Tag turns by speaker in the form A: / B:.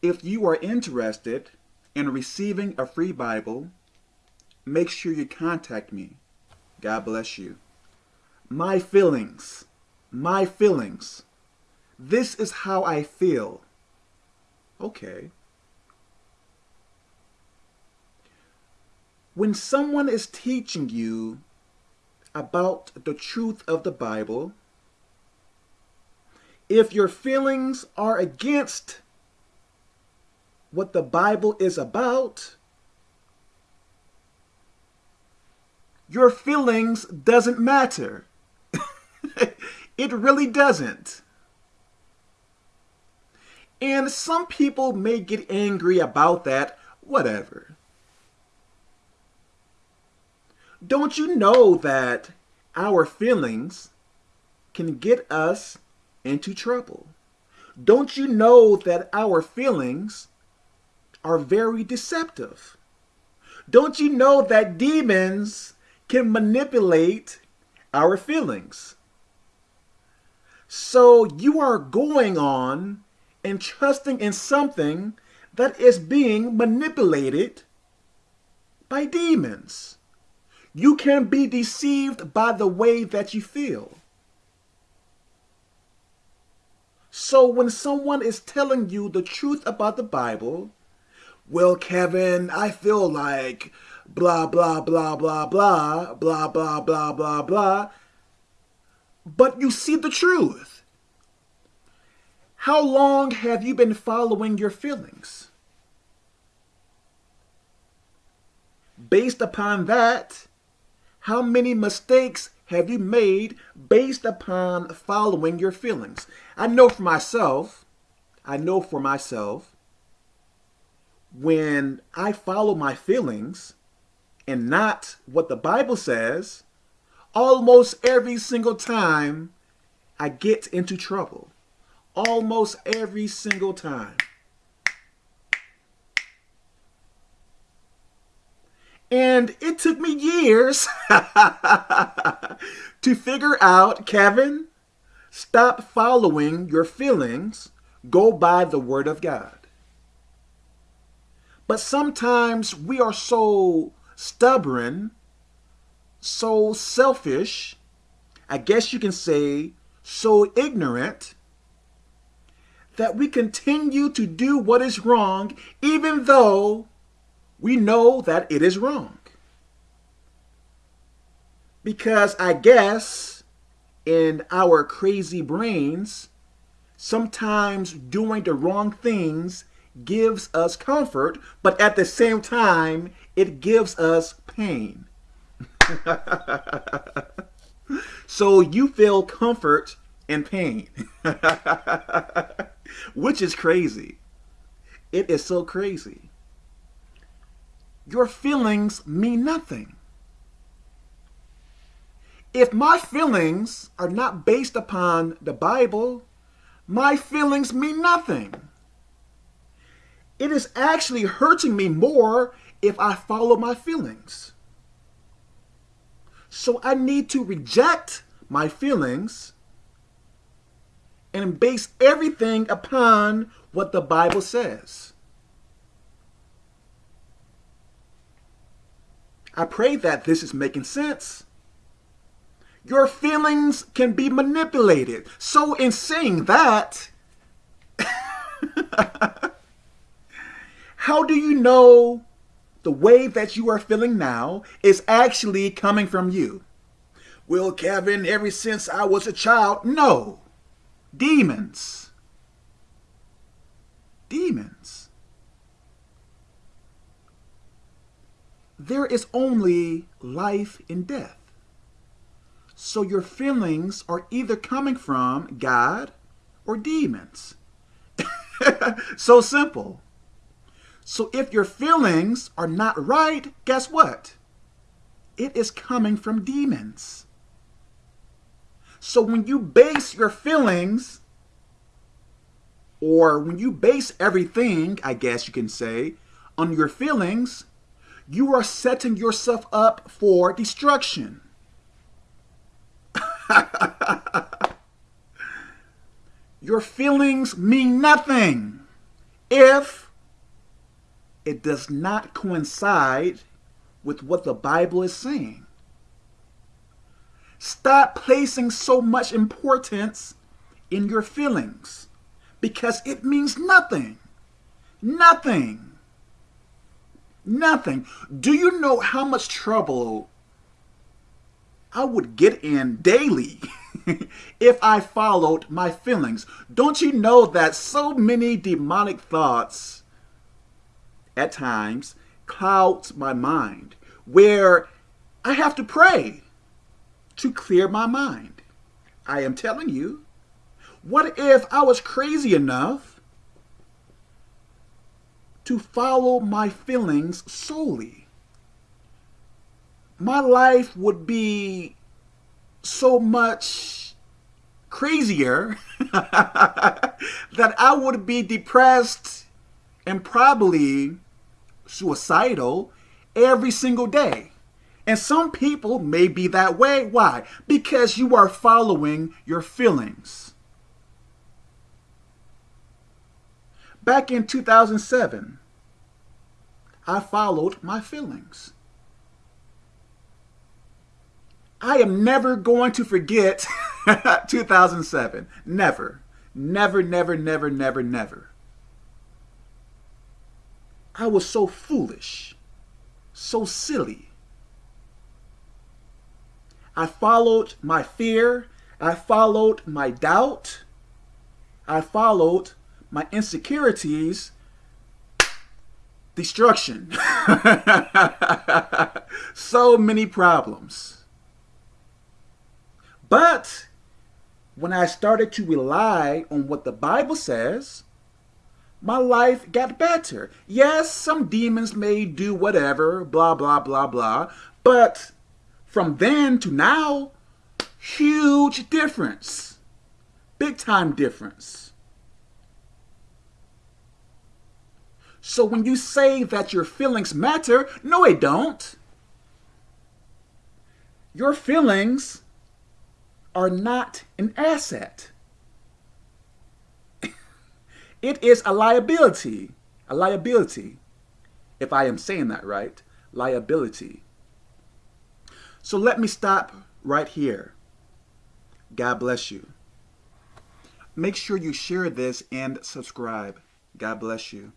A: If you are interested in receiving a free Bible, make sure you contact me. God bless you. My feelings. My feelings. This is how I feel. Okay. When someone is teaching you about the truth of the Bible, if your feelings are against what the Bible is about, your feelings doesn't matter. it really doesn't. And some people may get angry about that, whatever. Don't you know that our feelings can get us into trouble? Don't you know that our feelings are very deceptive? Don't you know that demons can manipulate our feelings? So you are going on and trusting in something that is being manipulated by demons. You can be deceived by the way that you feel. So when someone is telling you the truth about the Bible, well, Kevin, I feel like blah, blah, blah, blah, blah, blah, blah, blah, blah, blah. But you see the truth. How long have you been following your feelings? Based upon that, how many mistakes have you made based upon following your feelings? I know for myself, I know for myself, when I follow my feelings and not what the Bible says, almost every single time I get into trouble. Almost every single time. And it took me years to figure out, Kevin, stop following your feelings, go by the word of God. But sometimes we are so stubborn, so selfish, I guess you can say so ignorant, that we continue to do what is wrong even though we know that it is wrong. Because I guess in our crazy brains, sometimes doing the wrong things gives us comfort, but at the same time, it gives us pain. so you feel comfort and pain, which is crazy. It is so crazy your feelings mean nothing. If my feelings are not based upon the Bible, my feelings mean nothing. It is actually hurting me more if I follow my feelings. So I need to reject my feelings and base everything upon what the Bible says. I pray that this is making sense. Your feelings can be manipulated. So in saying that, how do you know the way that you are feeling now is actually coming from you? Well, Kevin, ever since I was a child, no. Demons. Demons. there is only life and death. So your feelings are either coming from God or demons. so simple. So if your feelings are not right, guess what? It is coming from demons. So when you base your feelings, or when you base everything, I guess you can say, on your feelings, you are setting yourself up for destruction. Your feelings mean nothing. if it does not coincide with what the Bible is saying. Stop placing so much importance in your feelings because it means nothing. Nothing. Nothing. Do you know how much trouble I would get in daily if I followed my feelings? Don't you know that so many demonic thoughts at times clouds my mind where I have to pray to clear my mind. I am telling you, what if I was crazy enough to follow my feelings solely? My life would be so much crazier that I would be depressed and probably suicidal every single day. And some people may be that way. Why? Because you are following your feelings. Back in 2007, I followed my feelings. I am never going to forget 2007. Never. Never, never, never, never, never. I was so foolish, so silly I followed my fear. I followed my doubt. I followed my insecurities. Destruction. so many problems. But when I started to rely on what the Bible says, my life got better. Yes, some demons may do whatever, blah, blah, blah, blah, but from then to now, huge difference. Big time difference. So when you say that your feelings matter, no, they don't. Your feelings are not an asset. It is a liability. A liability. If I am saying that right. Liability. So let me stop right here. God bless you. Make sure you share this and subscribe. God bless you.